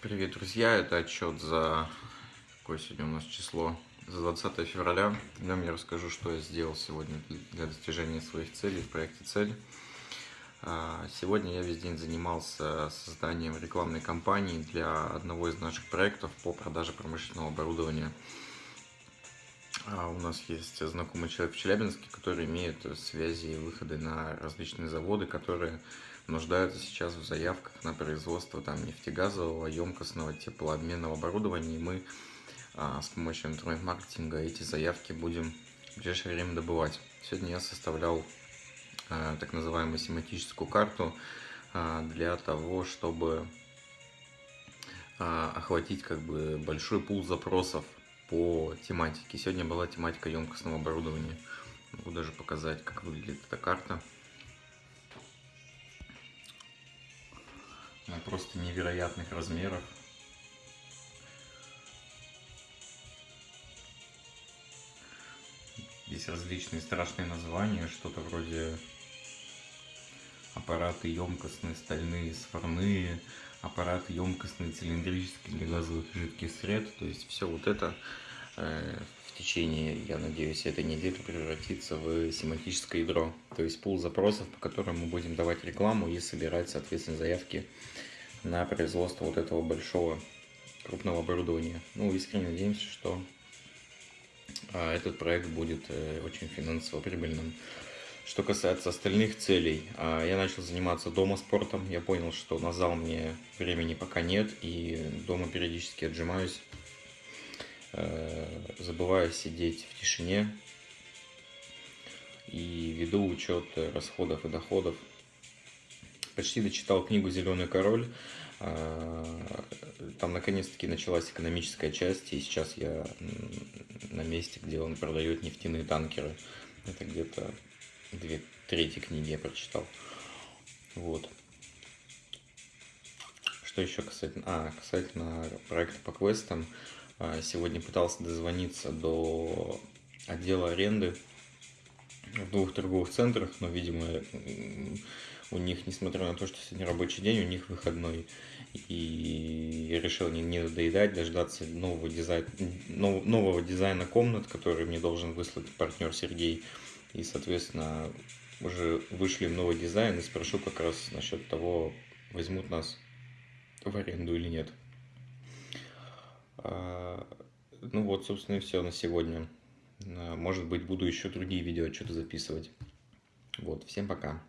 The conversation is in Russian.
Привет, друзья! Это отчет за... Какое сегодня у нас число? За 20 февраля. В нем я расскажу, что я сделал сегодня для достижения своих целей в проекте «Цель». А, сегодня я весь день занимался созданием рекламной кампании для одного из наших проектов по продаже промышленного оборудования. А, у нас есть знакомый человек в Челябинске, который имеет связи и выходы на различные заводы, которые нуждаются сейчас в заявках на производство там, нефтегазового, емкостного, теплообменного оборудования. И мы а, с помощью интернет-маркетинга эти заявки будем в ближайшее время добывать. Сегодня я составлял а, так называемую семантическую карту а, для того, чтобы а, охватить как бы большой пул запросов по тематике. Сегодня была тематика емкостного оборудования. Могу даже показать, как выглядит эта карта. Она просто невероятных размеров. Здесь различные страшные названия, что-то вроде аппараты емкостные, стальные, сварные, аппараты емкостные, цилиндрические для газовых жидких сред. То есть все вот это э, в течение, я надеюсь, этой недели превратится в семантическое ядро. То есть пул запросов, по которым мы будем давать рекламу и собирать, соответственно, заявки на производство вот этого большого крупного оборудования. Ну, искренне надеемся, что а, этот проект будет э, очень финансово прибыльным. Что касается остальных целей, а, я начал заниматься дома спортом. Я понял, что на зал мне времени пока нет, и дома периодически отжимаюсь, э, забываю сидеть в тишине и веду учет расходов и доходов почти дочитал книгу «Зеленый король». А, там наконец-таки началась экономическая часть, и сейчас я на месте, где он продает нефтяные танкеры. Это где-то две трети книги я прочитал. Вот. Что еще касательно... А, касательно проекта по квестам. А, сегодня пытался дозвониться до отдела аренды в двух торговых центрах, но, видимо, у них, несмотря на то, что сегодня рабочий день, у них выходной. И я решил не, не доедать, дождаться нового дизайна, нов, нового дизайна комнат, который мне должен выслать партнер Сергей. И, соответственно, уже вышли новый дизайн и спрошу как раз насчет того, возьмут нас в аренду или нет. А, ну вот, собственно, и все на сегодня. Может быть, буду еще другие видео что-то записывать. Вот, всем пока.